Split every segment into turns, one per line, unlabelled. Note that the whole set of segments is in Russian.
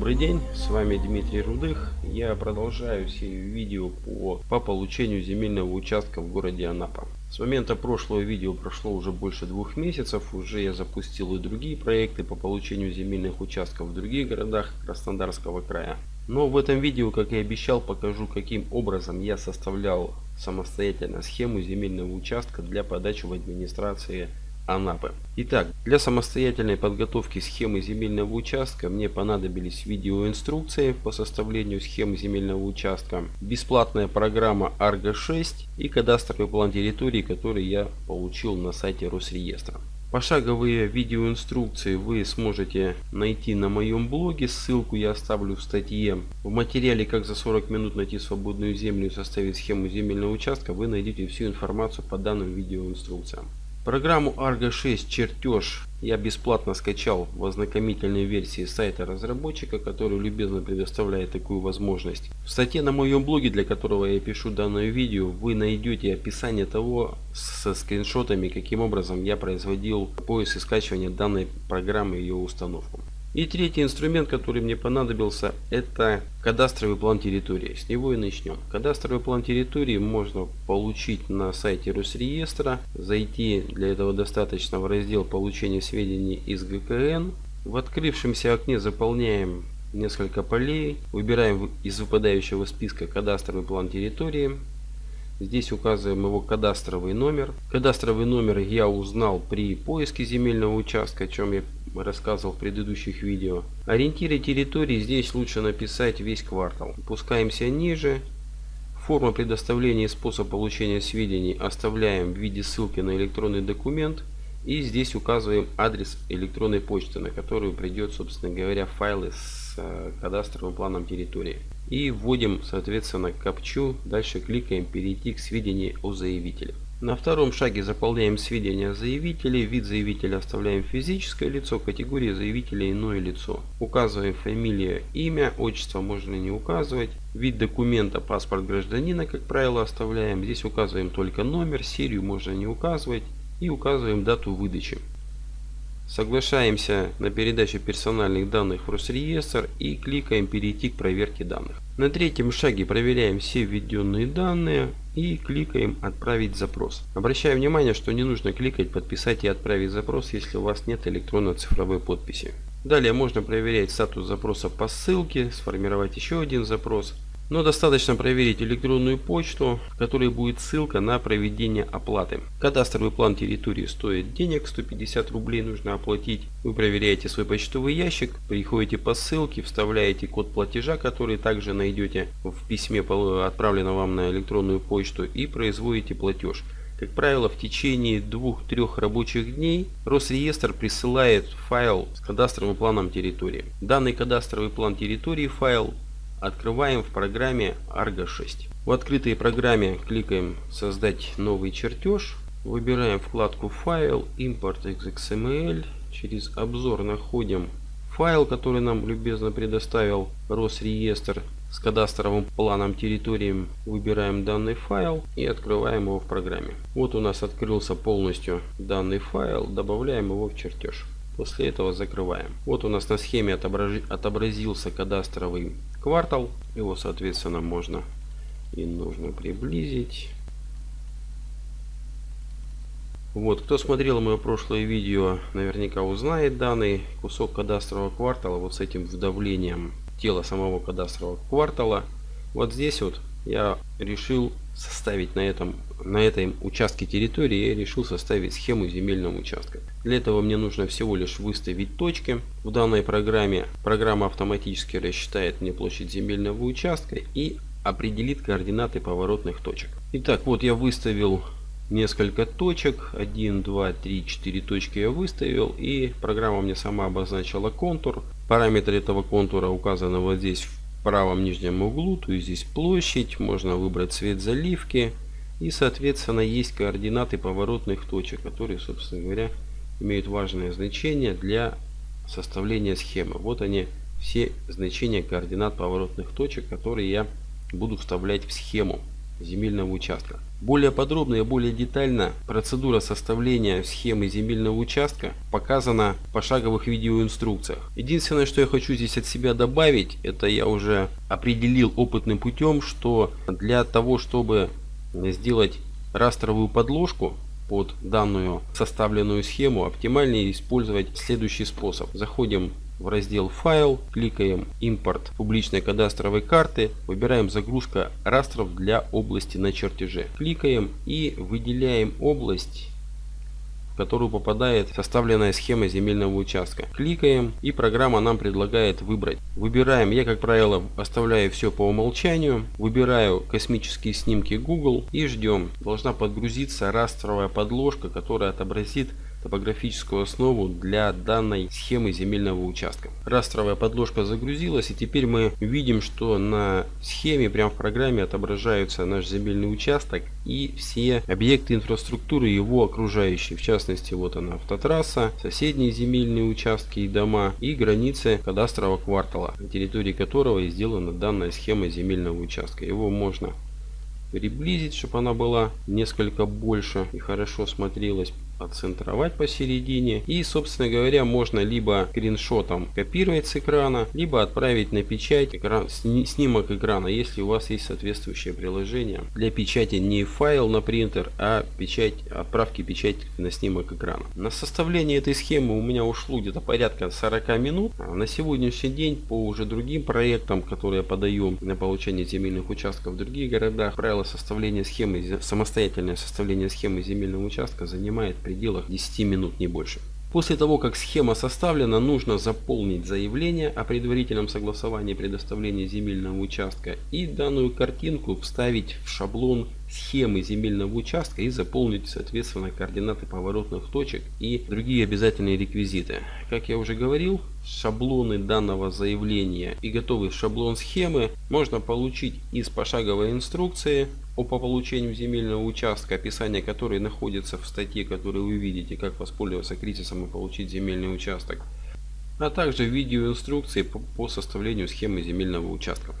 Добрый день, с вами Дмитрий Рудых. Я продолжаю серию видео по, по получению земельного участка в городе Анапа. С момента прошлого видео прошло уже больше двух месяцев. Уже я запустил и другие проекты по получению земельных участков в других городах Краснодарского края. Но в этом видео, как и обещал, покажу каким образом я составлял самостоятельно схему земельного участка для подачи в администрации Анапы. Итак, для самостоятельной подготовки схемы земельного участка мне понадобились видеоинструкции по составлению схемы земельного участка, бесплатная программа Argo 6 и кадастровый план территории, который я получил на сайте Росреестра. Пошаговые видеоинструкции вы сможете найти на моем блоге, ссылку я оставлю в статье. В материале «Как за 40 минут найти свободную землю и составить схему земельного участка» вы найдете всю информацию по данным видеоинструкциям. Программу Argo 6 чертеж я бесплатно скачал в ознакомительной версии сайта разработчика, который любезно предоставляет такую возможность. В статье на моем блоге, для которого я пишу данное видео, вы найдете описание того со скриншотами, каким образом я производил поиск и скачивание данной программы и ее установку. И третий инструмент, который мне понадобился, это кадастровый план территории. С него и начнем. Кадастровый план территории можно получить на сайте Росреестра. Зайти для этого достаточно в раздел получения сведений из ГКН. В открывшемся окне заполняем несколько полей. Выбираем из выпадающего списка кадастровый план территории. Здесь указываем его кадастровый номер. Кадастровый номер я узнал при поиске земельного участка, о чем я рассказывал в предыдущих видео. Ориентиры территории здесь лучше написать весь квартал. Опускаемся ниже. Форма предоставления и способ получения сведений оставляем в виде ссылки на электронный документ. И здесь указываем адрес электронной почты, на которую придет, собственно говоря, файлы с э, кадастровым планом территории. И вводим, соответственно, капчу. Дальше кликаем «Перейти к сведениям о заявителе». На втором шаге заполняем сведения заявителей. Вид заявителя оставляем физическое лицо, категория заявителя иное лицо. Указываем фамилия, имя, отчество можно не указывать. Вид документа, паспорт гражданина, как правило, оставляем. Здесь указываем только номер, серию можно не указывать. И указываем дату выдачи. Соглашаемся на передачу персональных данных в Росреестр и кликаем «Перейти к проверке данных». На третьем шаге проверяем все введенные данные и кликаем «Отправить запрос». Обращаю внимание, что не нужно кликать «Подписать и отправить запрос», если у вас нет электронно-цифровой подписи. Далее можно проверять статус запроса по ссылке, сформировать еще один запрос – но достаточно проверить электронную почту, в которой будет ссылка на проведение оплаты. Кадастровый план территории стоит денег, 150 рублей нужно оплатить. Вы проверяете свой почтовый ящик, приходите по ссылке, вставляете код платежа, который также найдете в письме, отправленном вам на электронную почту и производите платеж. Как правило, в течение двух-трех рабочих дней Росреестр присылает файл с кадастровым планом территории. Данный кадастровый план территории файл Открываем в программе Argo 6. В открытой программе кликаем «Создать новый чертеж». Выбираем вкладку «Файл», «Импорт XML». Через обзор находим файл, который нам любезно предоставил Росреестр с кадастровым планом территории. Выбираем данный файл и открываем его в программе. Вот у нас открылся полностью данный файл. Добавляем его в чертеж. После этого закрываем. Вот у нас на схеме отобразился кадастровый квартал. Его, соответственно, можно и нужно приблизить. Вот, кто смотрел мое прошлое видео, наверняка узнает данный кусок кадастрового квартала вот с этим вдавлением тела самого кадастрового квартала. Вот здесь вот я решил составить на этом на этом участке территории я решил составить схему земельного участка. Для этого мне нужно всего лишь выставить точки. В данной программе программа автоматически рассчитает мне площадь земельного участка и определит координаты поворотных точек. Итак, вот я выставил несколько точек. 1, 2, 3, 4 точки я выставил. И программа мне сама обозначила контур. Параметры этого контура указаны вот здесь в правом нижнем углу, то есть здесь площадь, можно выбрать цвет заливки и соответственно есть координаты поворотных точек, которые собственно говоря имеют важное значение для составления схемы. Вот они все значения координат поворотных точек, которые я буду вставлять в схему. Земельного участка. Более подробно и более детально процедура составления схемы земельного участка показана в пошаговых видеоинструкциях. Единственное, что я хочу здесь от себя добавить, это я уже определил опытным путем, что для того, чтобы сделать растровую подложку под данную составленную схему, оптимальнее использовать следующий способ. Заходим в раздел «Файл», кликаем «Импорт публичной кадастровой карты», выбираем «Загрузка растров для области на чертеже». Кликаем и выделяем область в которую попадает составленная схема земельного участка. Кликаем и программа нам предлагает выбрать. Выбираем, я как правило оставляю все по умолчанию. Выбираю космические снимки Google и ждем. Должна подгрузиться растровая подложка, которая отобразит топографическую основу для данной схемы земельного участка. Растровая подложка загрузилась и теперь мы видим, что на схеме прямо в программе отображаются наш земельный участок и все объекты инфраструктуры его окружающие. В частности вот она автотрасса, соседние земельные участки и дома и границы кадастрового квартала, на территории которого и сделана данная схема земельного участка. Его можно приблизить, чтобы она была несколько больше и хорошо смотрелась отцентровать посередине. И, собственно говоря, можно либо скриншотом копировать с экрана, либо отправить на печать экран, снимок экрана, если у вас есть соответствующее приложение. Для печати не файл на принтер, а печать, отправки печати на снимок экрана. На составление этой схемы у меня ушло где-то порядка 40 минут. А на сегодняшний день по уже другим проектам, которые я подаю на получение земельных участков в других городах, правило составления схемы, самостоятельное составление схемы земельного участка занимает пределах 10 минут, не больше. После того, как схема составлена, нужно заполнить заявление о предварительном согласовании предоставления земельного участка и данную картинку вставить в шаблон схемы земельного участка и заполнить соответственно координаты поворотных точек и другие обязательные реквизиты. Как я уже говорил, шаблоны данного заявления и готовый шаблон схемы можно получить из пошаговой инструкции по получению земельного участка, описание которой находится в статье, которую вы видите, как воспользоваться кризисом и получить земельный участок, а также видеоинструкции по составлению схемы земельного участка.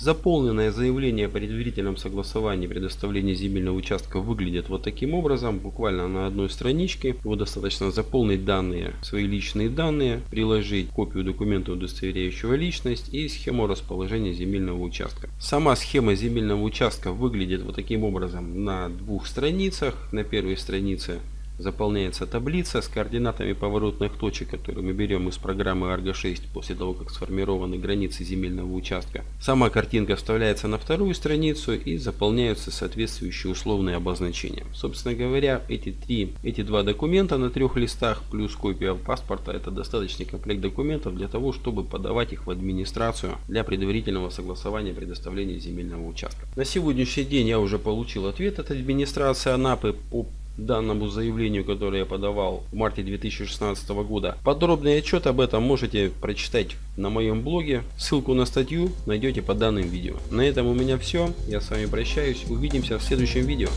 Заполненное заявление о предварительном согласовании предоставления земельного участка выглядит вот таким образом, буквально на одной страничке. Его достаточно заполнить данные, свои личные данные, приложить копию документа, удостоверяющего личность и схему расположения земельного участка. Сама схема земельного участка выглядит вот таким образом на двух страницах. На первой странице заполняется таблица с координатами поворотных точек, которые мы берем из программы Argo 6 после того, как сформированы границы земельного участка. Сама картинка вставляется на вторую страницу и заполняются соответствующие условные обозначения. Собственно говоря, эти, три, эти два документа на трех листах плюс копия паспорта это достаточный комплект документов для того, чтобы подавать их в администрацию для предварительного согласования предоставления земельного участка. На сегодняшний день я уже получил ответ от администрации Анапы по данному заявлению, которое я подавал в марте 2016 года. Подробный отчет об этом можете прочитать на моем блоге. Ссылку на статью найдете под данным видео. На этом у меня все. Я с вами прощаюсь. Увидимся в следующем видео.